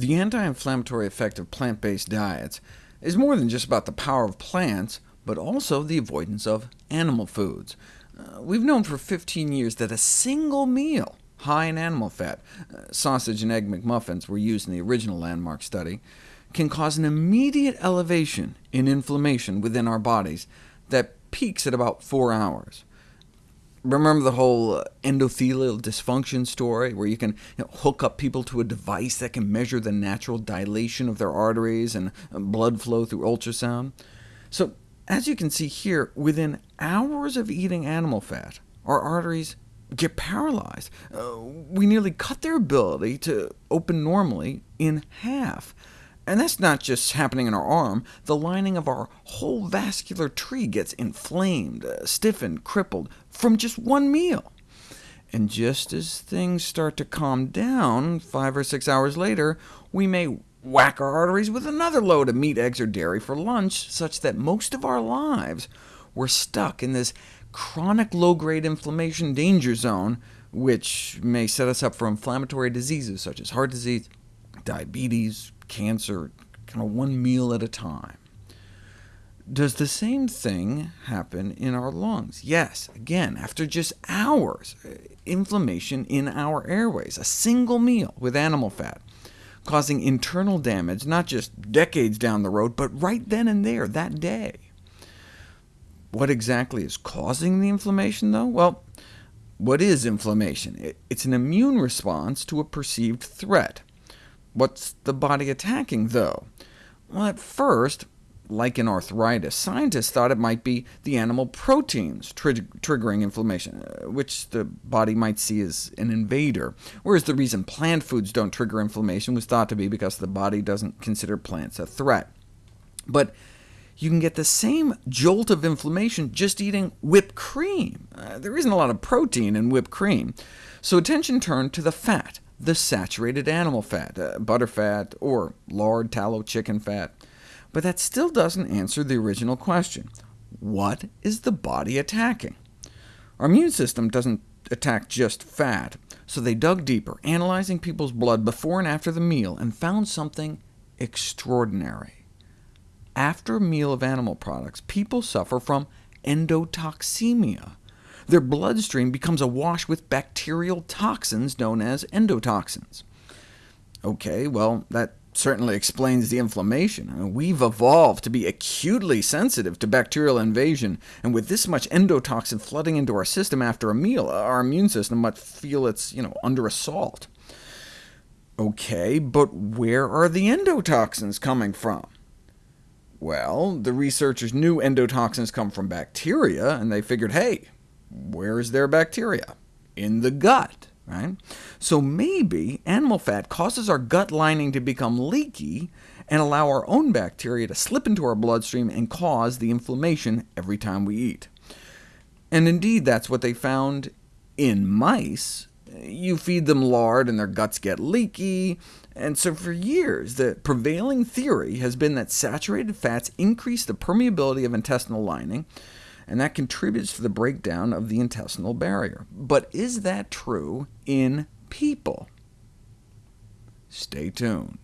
The anti-inflammatory effect of plant-based diets is more than just about the power of plants, but also the avoidance of animal foods. Uh, we've known for 15 years that a single meal high in animal fat, uh, sausage and egg McMuffins were used in the original landmark study, can cause an immediate elevation in inflammation within our bodies that peaks at about four hours. Remember the whole uh, endothelial dysfunction story, where you can you know, hook up people to a device that can measure the natural dilation of their arteries and uh, blood flow through ultrasound? So, as you can see here, within hours of eating animal fat, our arteries get paralyzed. Uh, we nearly cut their ability to open normally in half. And that's not just happening in our arm. The lining of our whole vascular tree gets inflamed, uh, stiffened, crippled, from just one meal. And just as things start to calm down, five or six hours later, we may whack our arteries with another load of meat, eggs, or dairy for lunch, such that most of our lives we're stuck in this chronic low-grade inflammation danger zone, which may set us up for inflammatory diseases such as heart disease, diabetes, cancer, kind of one meal at a time. Does the same thing happen in our lungs? Yes, again, after just hours, uh, inflammation in our airways, a single meal with animal fat, causing internal damage, not just decades down the road, but right then and there, that day. What exactly is causing the inflammation, though? Well, what is inflammation? It's an immune response to a perceived threat. What's the body attacking, though? Well, at first, like in arthritis, scientists thought it might be the animal proteins tri triggering inflammation, uh, which the body might see as an invader, whereas the reason plant foods don't trigger inflammation was thought to be because the body doesn't consider plants a threat. But you can get the same jolt of inflammation just eating whipped cream. Uh, there isn't a lot of protein in whipped cream, so attention turned to the fat, the saturated animal fat, uh, butter fat, or lard, tallow, chicken fat. But that still doesn't answer the original question. What is the body attacking? Our immune system doesn't attack just fat, so they dug deeper, analyzing people's blood before and after the meal, and found something extraordinary after a meal of animal products, people suffer from endotoxemia. Their bloodstream becomes awash with bacterial toxins known as endotoxins. OK, well, that certainly explains the inflammation. We've evolved to be acutely sensitive to bacterial invasion, and with this much endotoxin flooding into our system after a meal, our immune system must feel it's you know, under assault. OK, but where are the endotoxins coming from? Well, the researchers knew endotoxins come from bacteria, and they figured, hey, where is their bacteria? In the gut. Right? So maybe animal fat causes our gut lining to become leaky, and allow our own bacteria to slip into our bloodstream and cause the inflammation every time we eat. And indeed, that's what they found in mice. You feed them lard and their guts get leaky, and so for years, the prevailing theory has been that saturated fats increase the permeability of intestinal lining, and that contributes to the breakdown of the intestinal barrier. But is that true in people? Stay tuned.